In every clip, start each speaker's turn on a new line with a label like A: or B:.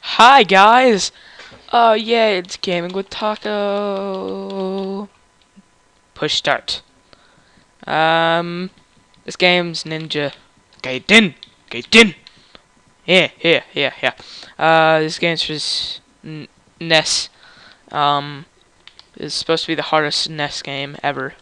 A: Hi guys! Oh yeah, it's Gaming with Taco. Push start. Um, this game's Ninja Gaiden. Gaiden. Yeah, yeah, yeah, yeah. Uh, this game's just NES. Um, it's supposed to be the hardest NES game ever.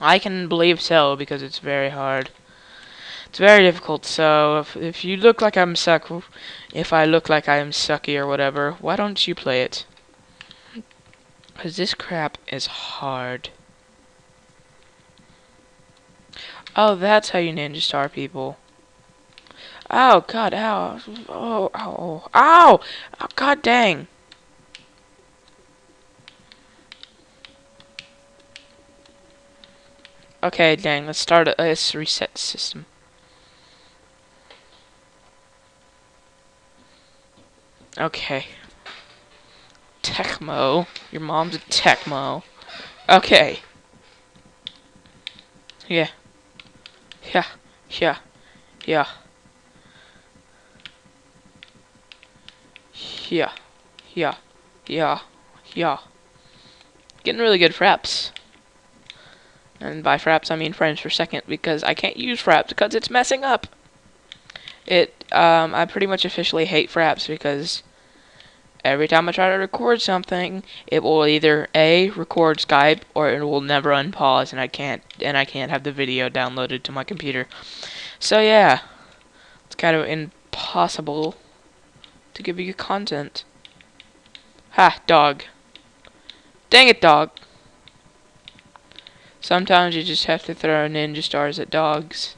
A: I can believe so because it's very hard. It's very difficult, so if, if you look like I'm suck, if I look like I'm sucky or whatever, why don't you play it? Because this crap is hard. Oh, that's how you ninja star people. Oh, God, ow. Oh, ow. Ow! Oh, God dang. Okay, dang, let's start, let's reset the system. Okay. Tecmo. Your mom's a Tecmo. Okay. Yeah. Yeah. Yeah. Yeah. Yeah. Yeah. Yeah. Yeah. Getting really good fraps. And by fraps I mean frames per second because I can't use fraps because it's messing up. It um I pretty much officially hate fraps because every time I try to record something, it will either A record Skype or it will never unpause and I can't and I can't have the video downloaded to my computer. So yeah. It's kind of impossible to give you content. Ha, dog. Dang it, dog. Sometimes you just have to throw ninja stars at dogs.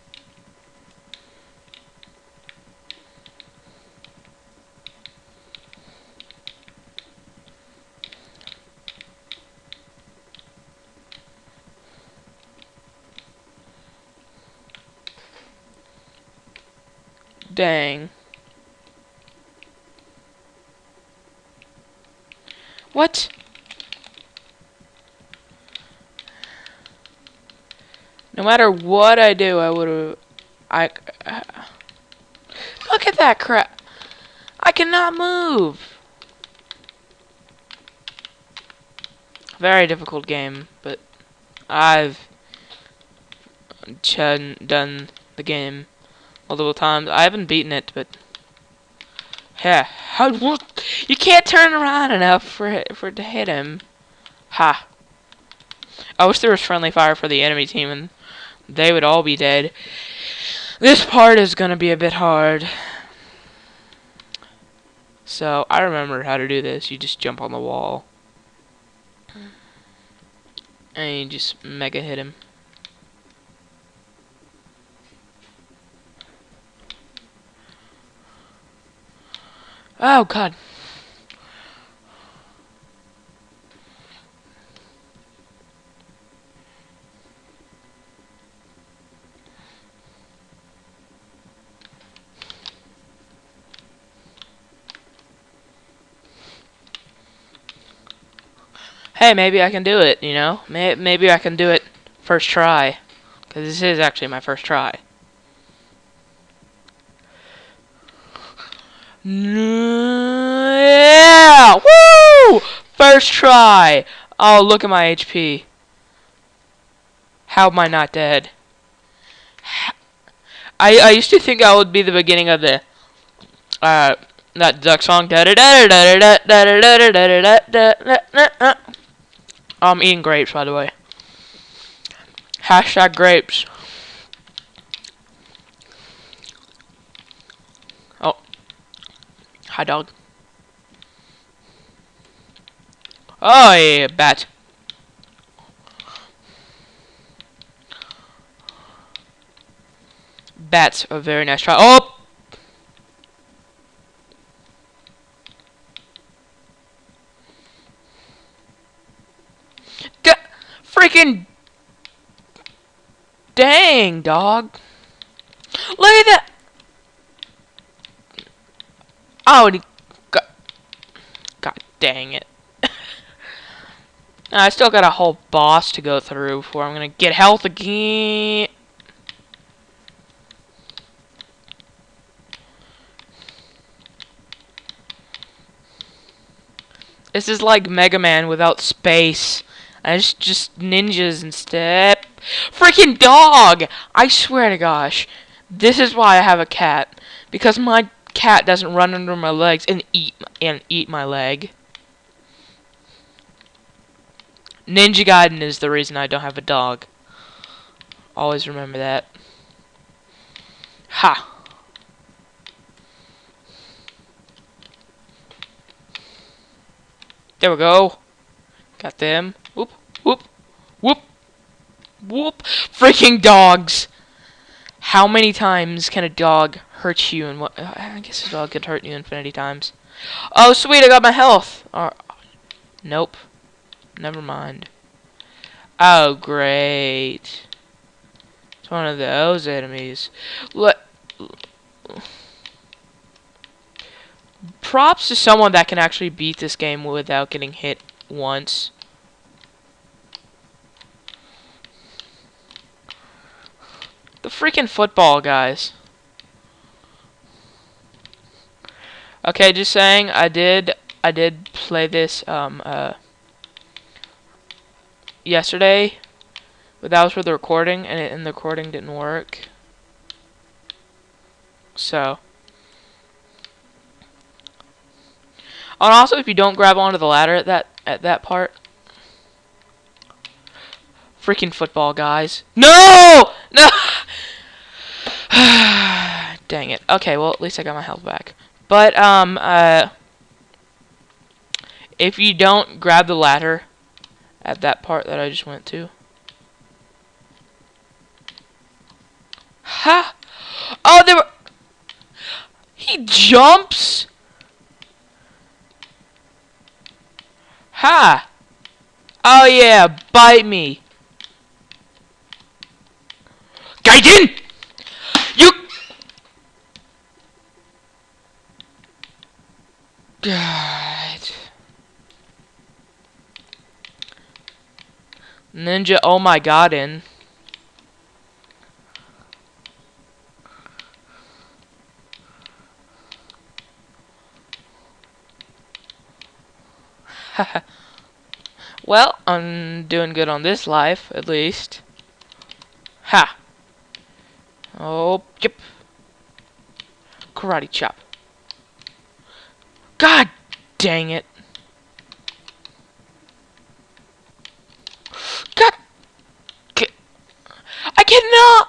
A: Dang. What? No matter what I do, I would have... I... Uh, look at that crap! I cannot move! Very difficult game, but I've done the game multiple times. I haven't beaten it, but yeah, how you can't turn around enough for for it to hit him. Ha! I wish there was friendly fire for the enemy team, and they would all be dead. This part is gonna be a bit hard. So I remember how to do this. You just jump on the wall, and you just mega hit him. Oh, God. Hey, maybe I can do it, you know? Maybe I can do it first try. Because this is actually my first try. Yeah! Woo! First try! Oh, look at my HP. How am I not dead? I I used to think I would be the beginning of the uh that duck song. I'm eating grapes, by the way. Hashtag grapes. Oh. Hi, dog. Oh, yeah, bat. Bats a very nice try. Oh! Freaking dang, dog. Look at that. Oh, God, God dang it. I still got a whole boss to go through before I'm gonna get health again. This is like Mega Man without space. It's just ninjas instead. Freaking dog! I swear to gosh. This is why I have a cat. Because my cat doesn't run under my legs and eat and eat my leg. Ninja Gaiden is the reason I don't have a dog. Always remember that. Ha! There we go. Got them. Whoop, whoop, whoop, whoop. Freaking dogs! How many times can a dog hurt you and what? I guess a dog could hurt you infinity times. Oh, sweet, I got my health. Uh, nope. Never mind. Oh, great. It's one of those enemies. Let props to someone that can actually beat this game without getting hit once. The freaking football, guys. Okay, just saying, I did, I did play this, um, uh, yesterday, but that was for the recording, and, it, and the recording didn't work. So. And also, if you don't grab onto the ladder at that at that part, freaking football guys. No, no. Dang it. Okay, well at least I got my health back. But um uh, if you don't grab the ladder at that part that I just went to. Ha! Oh, there were. He jumps. Ha! Oh yeah, bite me. Gaijin! You... God. Ninja oh my god in. well, I'm doing good on this life, at least. Ha! Oh, yep. Karate chop. God dang it. God. I cannot.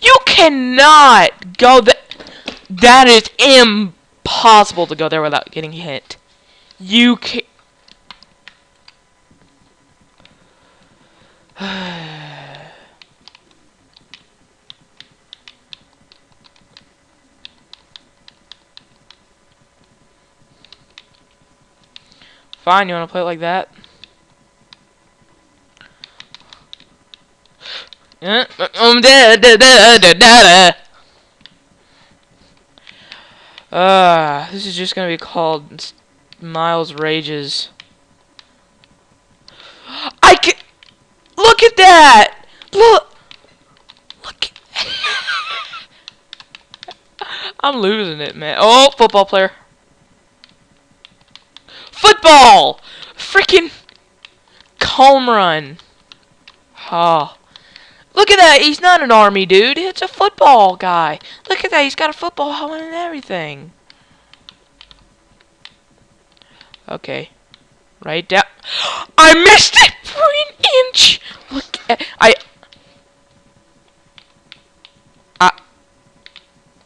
A: You cannot go that. That is impossible to go there without getting hit. You can. Fine, you want to play it like that? Um, da, da, da, da, da, Uh, this is just gonna be called Miles Rages. I can look at that. Look, look. I'm losing it, man. Oh, football player. Football! Freaking home run. Oh. Look at that. He's not an army dude. It's a football guy. Look at that. He's got a football helmet and everything. Okay. Right down. I missed it for an inch. Look at I. I.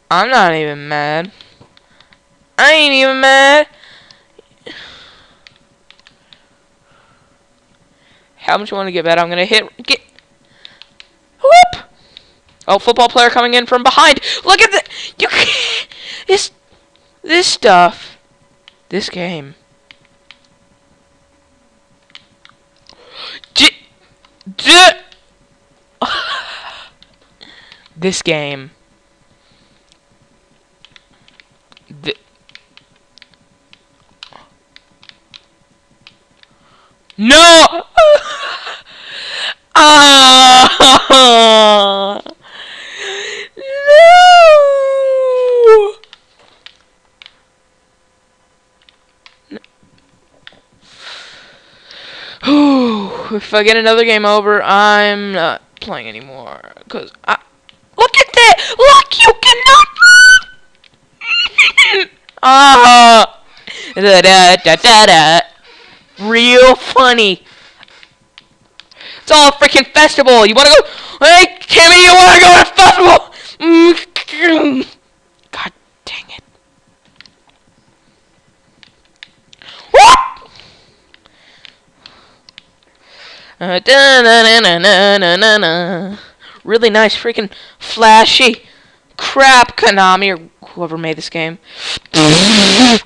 A: I'm not even mad. I ain't even mad. How much you want to get bet? I'm gonna hit get whoop. Oh, football player coming in from behind. Look at the you this this stuff. This game. D D this game. No! ah! If I get another game over, I'm not playing anymore. Cause I look at that! Look, you cannot. Ah, da, da da da da. Real funny. It's all freaking festival. You wanna go? Hey, Timmy, you wanna go to festival? Mm, God dang it. What? Really nice, freaking flashy crap, Konami or whoever made this game. I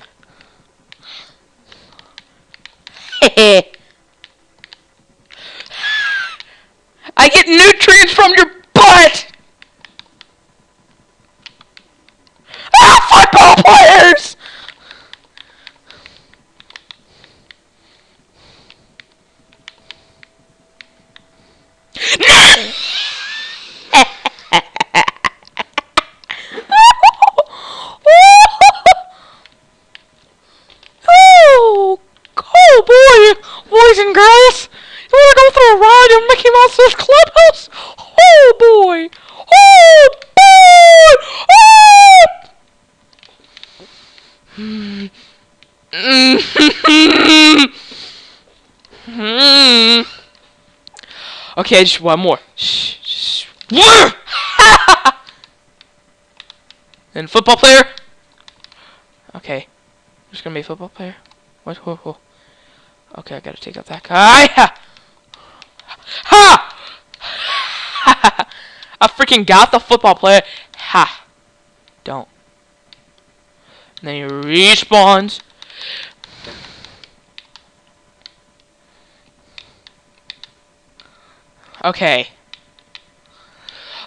A: get nutrients from your butt. Ah, football players! oh, oh boy, boys and girls, you want to go for a ride in Mickey Mouse's clubhouse? Oh boy, oh boy, oh! Hmm. Hmm. okay, just one more. And football player. Okay, there's gonna be a football player. What? Whoa, whoa. Okay, I gotta take out that guy. Ha! Ha! I freaking got the football player. Ha! Don't. Then he respawns. Okay.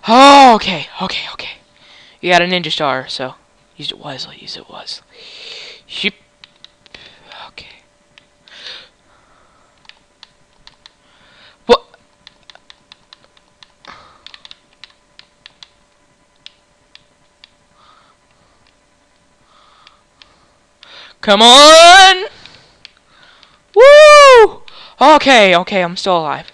A: Oh, okay, okay, okay. You got a ninja star, so use it wisely, use it wisely. Sheep. Okay. What? Come on! Woo! Okay, okay, I'm still alive.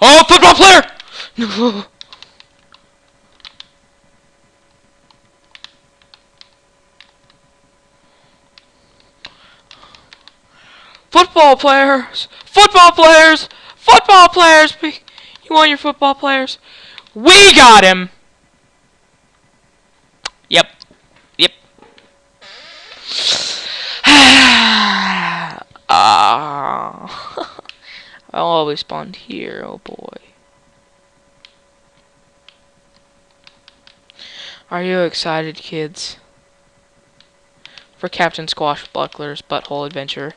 A: Oh, football player! No. Football players! Football players! Football players! You want your football players? We got him! Yep. Yep. Ah. I'll always spawn here, oh boy. Are you excited, kids? For Captain Squashbuckler's Butthole Adventure.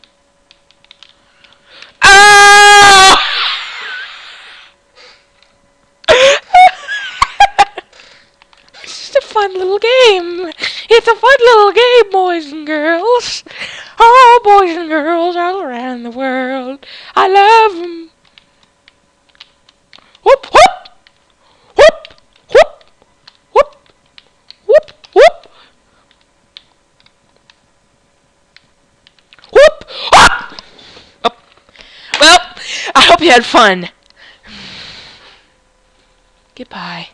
A: It's just a fun little game. It's a fun little game, boys and girls. Oh, boys and girls all around the world. I love them. Whoop. Whoop, whoop. Whoop, whoop, whoop. Whoop, whoop. Oh. Well, I hope you had fun. Goodbye.